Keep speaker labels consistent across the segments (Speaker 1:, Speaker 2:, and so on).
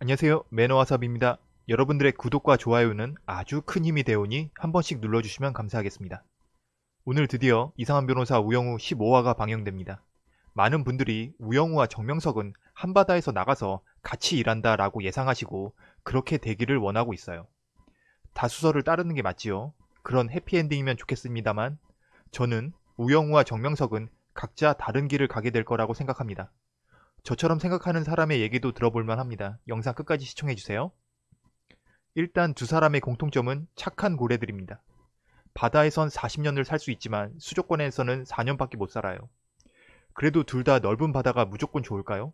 Speaker 1: 안녕하세요 매너와삽입니다. 여러분들의 구독과 좋아요는 아주 큰 힘이 되오니 한 번씩 눌러주시면 감사하겠습니다. 오늘 드디어 이상한 변호사 우영우 15화가 방영됩니다. 많은 분들이 우영우와 정명석은 한바다에서 나가서 같이 일한다 라고 예상하시고 그렇게 되기를 원하고 있어요. 다수설을 따르는 게 맞지요. 그런 해피엔딩이면 좋겠습니다만 저는 우영우와 정명석은 각자 다른 길을 가게 될 거라고 생각합니다. 저처럼 생각하는 사람의 얘기도 들어볼만 합니다. 영상 끝까지 시청해주세요. 일단 두 사람의 공통점은 착한 고래들입니다. 바다에선 40년을 살 수 있지만 수족관에서는 4년밖에 못 살아요. 그래도 둘 다 넓은 바다가 무조건 좋을까요?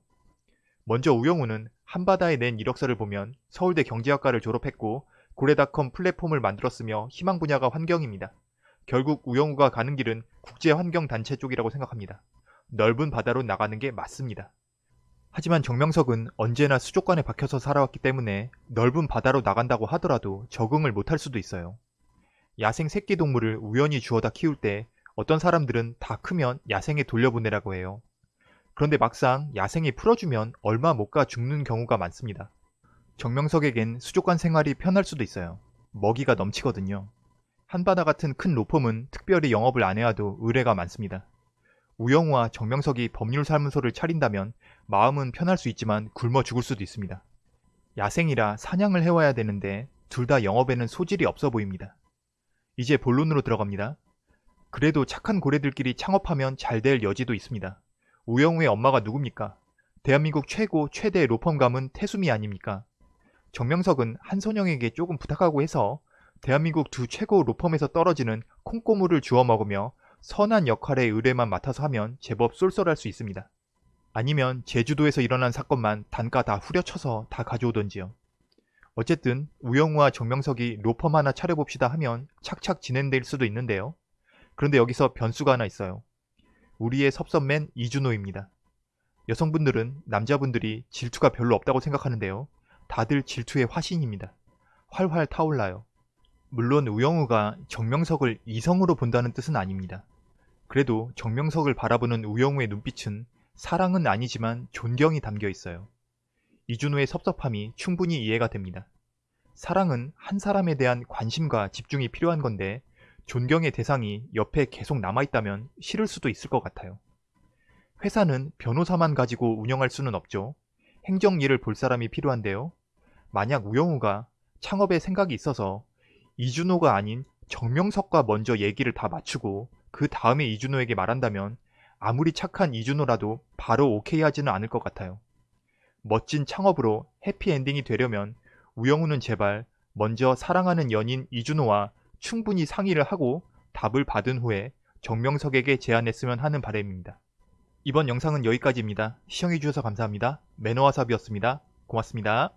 Speaker 1: 먼저 우영우는 한바다에 낸 이력서를 보면 서울대 경제학과를 졸업했고 고래닷컴 플랫폼을 만들었으며 희망 분야가 환경입니다. 결국 우영우가 가는 길은 국제환경단체 쪽이라고 생각합니다. 넓은 바다로 나가는 게 맞습니다. 하지만 정명석은 언제나 수족관에 박혀서 살아왔기 때문에 넓은 바다로 나간다고 하더라도 적응을 못할 수도 있어요. 야생 새끼 동물을 우연히 주워다 키울 때 어떤 사람들은 다 크면 야생에 돌려보내라고 해요. 그런데 막상 야생에 풀어주면 얼마 못 가 죽는 경우가 많습니다. 정명석에겐 수족관 생활이 편할 수도 있어요. 먹이가 넘치거든요. 한바다 같은 큰 로펌은 특별히 영업을 안 해와도 의뢰가 많습니다. 우영우와 정명석이 법률사무소를 차린다면 마음은 편할 수 있지만 굶어 죽을 수도 있습니다. 야생이라 사냥을 해와야 되는데 둘 다 영업에는 소질이 없어 보입니다. 이제 본론으로 들어갑니다. 그래도 착한 고래들끼리 창업하면 잘 될 여지도 있습니다. 우영우의 엄마가 누굽니까? 대한민국 최고 최대 로펌감은 태수미 아닙니까? 정명석은 한선영에게 조금 부탁하고 해서 대한민국 두 최고 로펌에서 떨어지는 콩고물을 주워 먹으며 선한 역할의 의뢰만 맡아서 하면 제법 쏠쏠할 수 있습니다. 아니면 제주도에서 일어난 사건만 단가 다 후려쳐서 다 가져오던지요. 어쨌든 우영우와 정명석이 로펌 하나 차려봅시다 하면 착착 진행될 수도 있는데요. 그런데 여기서 변수가 하나 있어요. 우리의 섭섭맨 이준호입니다. 여성분들은 남자분들이 질투가 별로 없다고 생각하는데요. 다들 질투의 화신입니다. 활활 타올라요. 물론 우영우가 정명석을 이성으로 본다는 뜻은 아닙니다. 그래도 정명석을 바라보는 우영우의 눈빛은 사랑은 아니지만 존경이 담겨 있어요. 이준호의 섭섭함이 충분히 이해가 됩니다. 사랑은 한 사람에 대한 관심과 집중이 필요한 건데 존경의 대상이 옆에 계속 남아있다면 싫을 수도 있을 것 같아요. 회사는 변호사만 가지고 운영할 수는 없죠. 행정 일을 볼 사람이 필요한데요. 만약 우영우가 창업에 생각이 있어서 이준호가 아닌 정명석과 먼저 얘기를 다 맞추고 그 다음에 이준호에게 말한다면 아무리 착한 이준호라도 바로 오케이 하지는 않을 것 같아요. 멋진 창업으로 해피엔딩이 되려면 우영우는 제발 먼저 사랑하는 연인 이준호와 충분히 상의를 하고 답을 받은 후에 정명석에게 제안했으면 하는 바람입니다. 이번 영상은 여기까지입니다. 시청해주셔서 감사합니다. 매너와삽이었습니다. 고맙습니다.